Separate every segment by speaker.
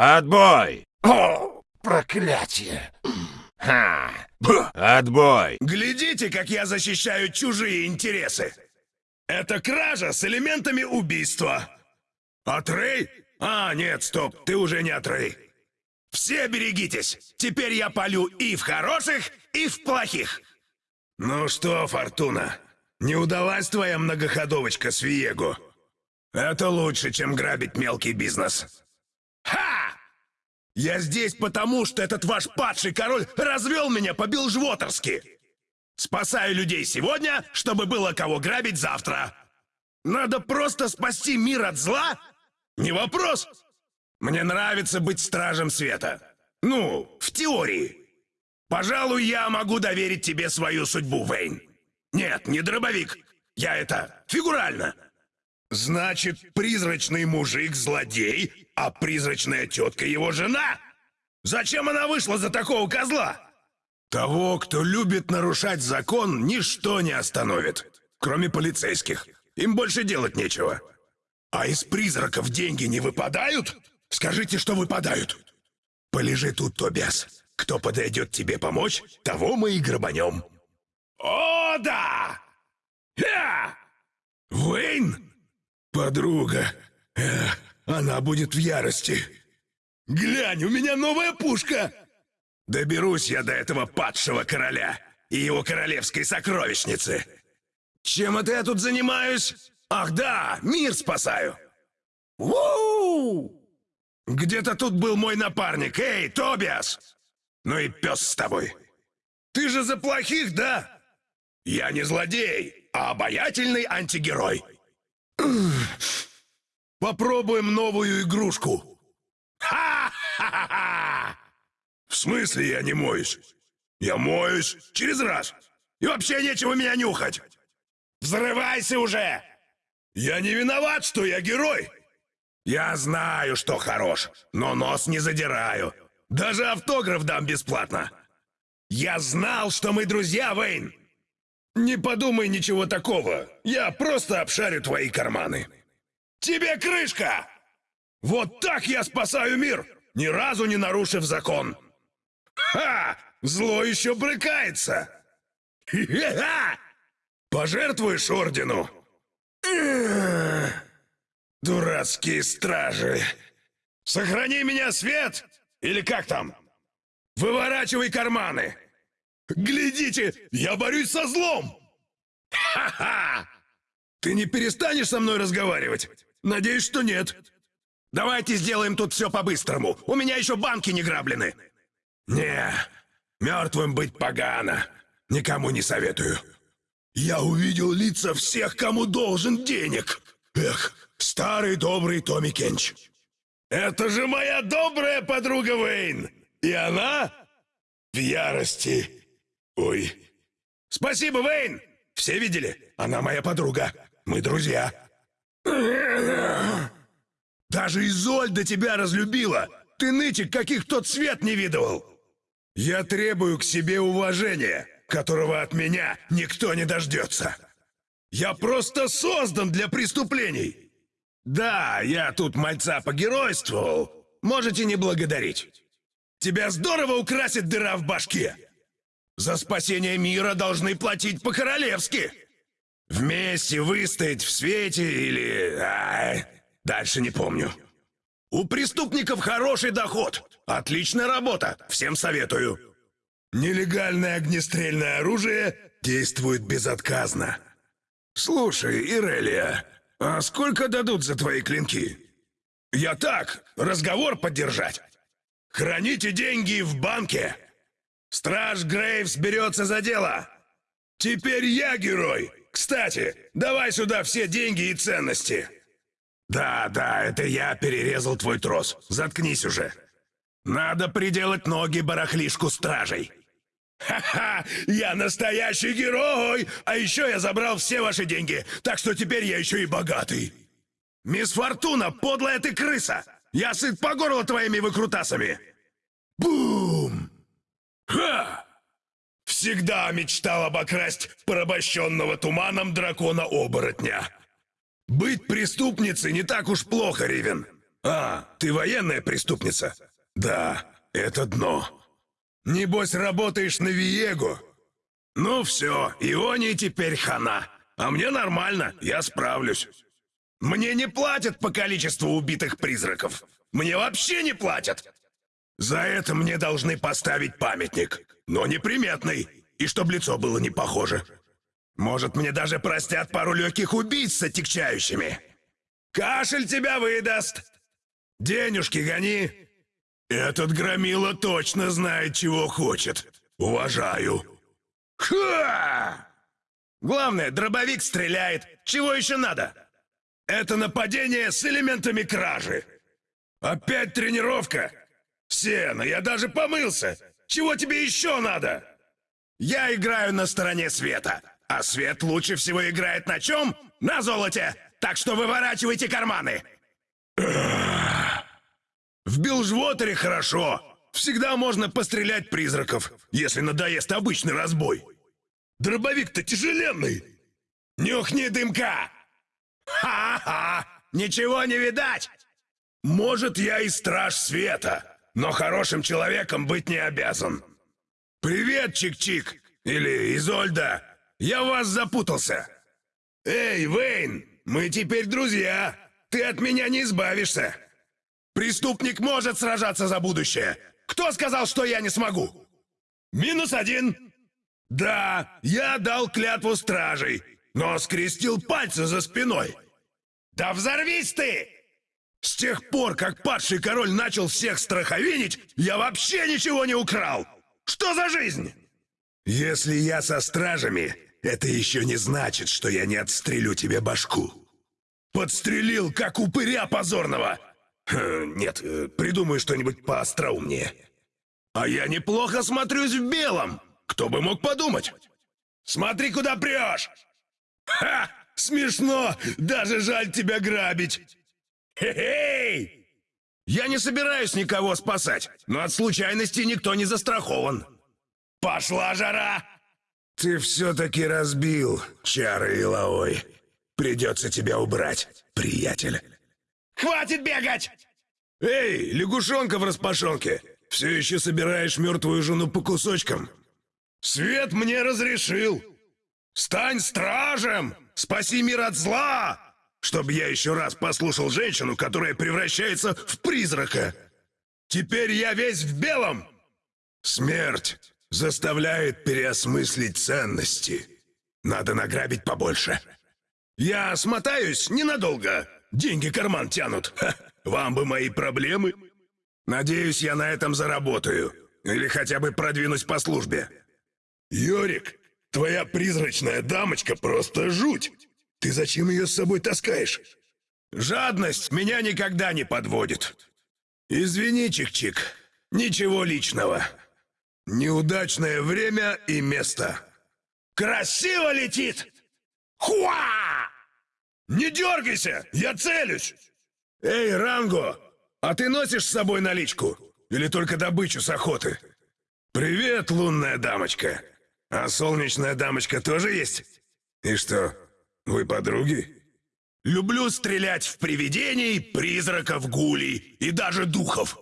Speaker 1: Отбой!
Speaker 2: О, проклятие!
Speaker 1: Ха! Отбой!
Speaker 3: Глядите, как я защищаю чужие интересы! Это кража с элементами убийства! Атрей? А, нет, стоп, ты уже не Атрей. Все берегитесь! Теперь я полю и в хороших, и в плохих! Ну что, Фортуна, не удалась твоя многоходовочка с Виего? Это лучше, чем грабить мелкий бизнес. Я здесь потому, что этот ваш падший король развел меня по-билжвотерски. Спасаю людей сегодня, чтобы было кого грабить завтра. Надо просто спасти мир от зла? Не вопрос. Мне нравится быть стражем света. Ну, в теории. Пожалуй, я могу доверить тебе свою судьбу, Вейн. Нет, не дробовик. Я это фигурально. Значит, призрачный мужик злодей, а призрачная тетка его жена? Зачем она вышла за такого козла? Того, кто любит нарушать закон, ничто не остановит. Кроме полицейских. Им больше делать нечего. А из призраков деньги не выпадают? Скажите, что выпадают. Полежи тут, Тобиас. Кто подойдет тебе помочь, того мы и грабанем. О, да! Я! Вейн? Подруга. Э, она будет в ярости. Глянь, у меня новая пушка! Доберусь я до этого падшего короля и его королевской сокровищницы. Чем это я тут занимаюсь? Ах да, мир спасаю. Уу! Где-то тут был мой напарник. Эй, Тобиас! Ну и пес с тобой. Ты же за плохих, да? Я не злодей, а обаятельный антигерой. Попробуем новую игрушку. Ха-ха-ха! В смысле я не моюсь? Я моюсь через раз. И вообще нечего меня нюхать. Взрывайся уже! Я не виноват, что я герой. Я знаю, что хорош, но нос не задираю. Даже автограф дам бесплатно. Я знал, что мы друзья, Вейн. Не подумай ничего такого. Я просто обшарю твои карманы. Тебе крышка! Вот так я спасаю мир, ни разу не нарушив закон. Ха! Зло еще брыкается. Хе-ха! Пожертвуешь ордену? Дурацкие стражи. Сохрани меня, Свет! Или как там? Выворачивай карманы! Глядите, я борюсь со злом! Ха-ха! Ты не перестанешь со мной разговаривать? Надеюсь, что нет. Давайте сделаем тут все по-быстрому. У меня еще банки не граблены. Не, мертвым быть погано. Никому не советую. Я увидел лица всех, кому должен денег. Эх, старый добрый Томми Кенч. Это же моя добрая подруга Вейн. И она в ярости. Ой. Спасибо, Вейн. Все видели? Она моя подруга. Мы друзья. Даже Изольда тебя разлюбила. Ты нытик, каких тот свет не видывал. Я требую к себе уважения, которого от меня никто не дождется. Я просто создан для преступлений. Да, я тут мальца погеройствовал. Можете не благодарить. Тебя здорово украсит дыра в башке. За спасение мира должны платить по-королевски. Вместе выстоять в свете или... А, дальше не помню. У преступников хороший доход. Отличная работа. Всем советую. Нелегальное огнестрельное оружие действует безотказно. Слушай, Ирелия, а сколько дадут за твои клинки? Я так, разговор поддержать. Храните деньги в банке. Страж Грейвс берется за дело. Теперь я герой. Кстати, давай сюда все деньги и ценности. Да, да, это я перерезал твой трос. Заткнись уже. Надо приделать ноги барахлишку стражей. Ха-ха! Я настоящий герой! А еще я забрал все ваши деньги, так что теперь я еще и богатый. Мисс Фортуна, подлая ты крыса! Я сыт по горло твоими выкрутасами! Бум! Ха! Всегда мечтал обокрасть порабощенного туманом дракона-оборотня. Быть преступницей не так уж плохо, Ривен. А, ты военная преступница? Да, это дно. Небось, работаешь на Виего? Ну все, Ионии теперь хана. А мне нормально, я справлюсь. Мне не платят по количеству убитых призраков. Мне вообще не платят. За это мне должны поставить памятник, но неприметный, и чтоб лицо было не похоже. Может, мне даже простят пару легких убийц с отягчающими. Кашель тебя выдаст. Денежки гони. Этот громила точно знает, чего хочет. Уважаю. Ха! Главное, дробовик стреляет. Чего еще надо? Это нападение с элементами кражи. Опять тренировка? Сена, я даже помылся. Чего тебе еще надо? Я играю на стороне света. А свет лучше всего играет на чем? На золоте. Так что выворачивайте карманы. В Билжвотере хорошо. Всегда можно пострелять призраков, если надоест обычный разбой. Дробовик-то тяжеленный. Нюхни дымка. Ха-ха! Ничего не видать. Может, я и страж света, но хорошим человеком быть не обязан. Привет, Чик-Чик. Или Изольда. Я в вас запутался. Эй, Вейн, мы теперь друзья. Ты от меня не избавишься. Преступник может сражаться за будущее. Кто сказал, что я не смогу? Минус один. Да, я дал клятву стражей, но скрестил пальцы за спиной. Да взорвись ты! С тех пор, как падший король начал всех страховинить, я вообще ничего не украл. Что за жизнь? Если я со стражами, это еще не значит, что я не отстрелю тебе башку. Подстрелил, как упыря позорного. Хм, нет, э, придумаю что-нибудь поостроумнее. А я неплохо смотрюсь в белом. Кто бы мог подумать? Смотри, куда прешь! Ха! Смешно! Даже жаль тебя грабить! Хе-хей! Я не собираюсь никого спасать, но от случайности никто не застрахован. Пошла жара! Ты все-таки разбил чары Илаой. Придется тебя убрать, приятель. Хватит бегать! Эй, лягушонка в распашонке! Все еще собираешь мертвую жену по кусочкам? Свет мне разрешил! Стань стражем! Спаси мир от зла! Чтобы я еще раз послушал женщину, которая превращается в призрака! Теперь я весь в белом! Смерть заставляет переосмыслить ценности. Надо награбить побольше. Я смотаюсь ненадолго. Деньги карман тянут. Ха, вам бы мои проблемы. Надеюсь, я на этом заработаю. Или хотя бы продвинусь по службе. Йорик, твоя призрачная дамочка просто жуть. Ты зачем ее с собой таскаешь? Жадность меня никогда не подводит. Извини, Чик-Чик, ничего личного. Неудачное время и место. Красиво летит! Хуа! Не дергайся, я целюсь! Эй, Ранго, а ты носишь с собой наличку? Или только добычу с охоты? Привет, лунная дамочка. А солнечная дамочка тоже есть? И что, вы подруги? Люблю стрелять в привидений, призраков, гулей и даже духов.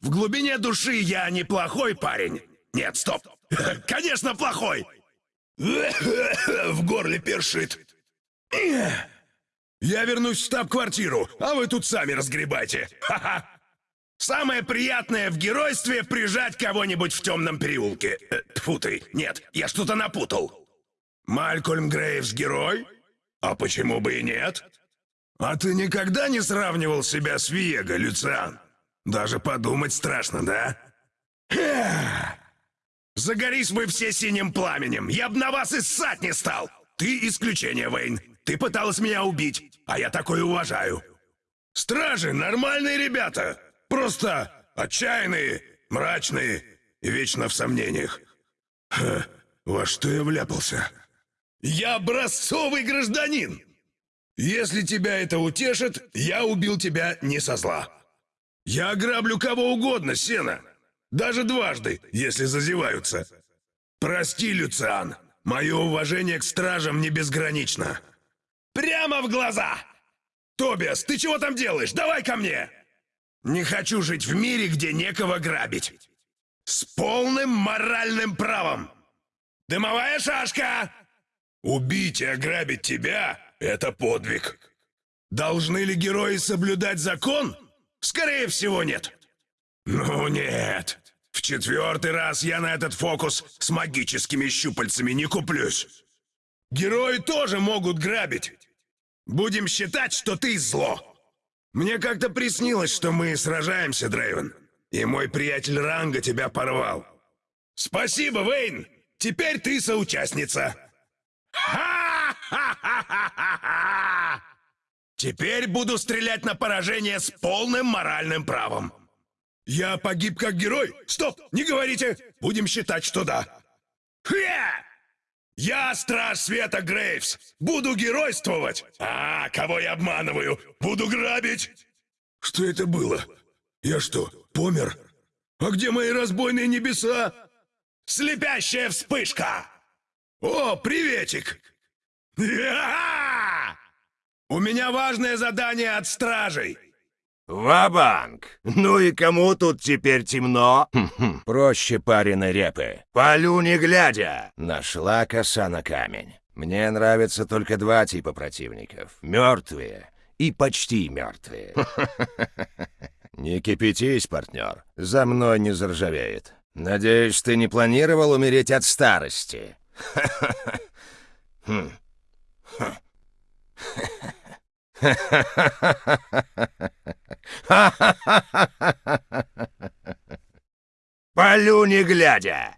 Speaker 3: В глубине души я неплохой парень. Нет, стоп. Конечно, плохой. В горле першит. Я вернусь в штаб-квартиру, а вы тут сами разгребайте. Самое приятное в геройстве — прижать кого-нибудь в темном переулке. Э, тьфу ты, нет, я что-то напутал. Малькольм Грейвс герой? А почему бы и нет? А ты никогда не сравнивал себя с Виего, Люциан? Даже подумать страшно, да? Загорись вы все синим пламенем, я б на вас и ссать не стал! Ты исключение, Вейн. Ты пыталась меня убить, а я такое уважаю. Стражи — нормальные ребята. Просто отчаянные, мрачные и вечно в сомнениях. Ха, во что я вляпался? Я образцовый гражданин! Если тебя это утешит, я убил тебя не со зла. Я ограблю кого угодно, Сена. Даже дважды, если зазеваются. Прости, Люциан. Мое уважение к стражам не безгранично. Прямо в глаза! Тобиас, ты чего там делаешь? Давай ко мне! Не хочу жить в мире, где некого грабить. С полным моральным правом. Дымовая шашка! Убить и ограбить тебя — это подвиг. Должны ли герои соблюдать закон? Скорее всего, нет. Ну нет. В четвертый раз я на этот фокус с магическими щупальцами не куплюсь. Герои тоже могут грабить. Будем считать, что ты зло. Мне как-то приснилось, что мы сражаемся, Дрейвен. И мой приятель Ранга тебя порвал. Спасибо, Вейн. Теперь ты соучастница. Теперь буду стрелять на поражение с полным моральным правом. Я погиб как герой? Стоп, не говорите. Будем считать, что да. Хе! Я страж света Грейвс. Буду геройствовать. А, кого я обманываю? Буду грабить. Что это было? Я что, помер? А где мои разбойные небеса? Слепящая вспышка! О, приветик! У меня важное задание от стражей.
Speaker 1: Ва-банк! Ну и кому тут теперь темно? Проще пареной репы. Полю не глядя. Нашла коса на камень. Мне нравятся только два типа противников. Мертвые и почти мертвые. Не кипятись, партнер. За мной не заржавеет. Надеюсь, ты не планировал умереть от старости. Хм. Полю не глядя.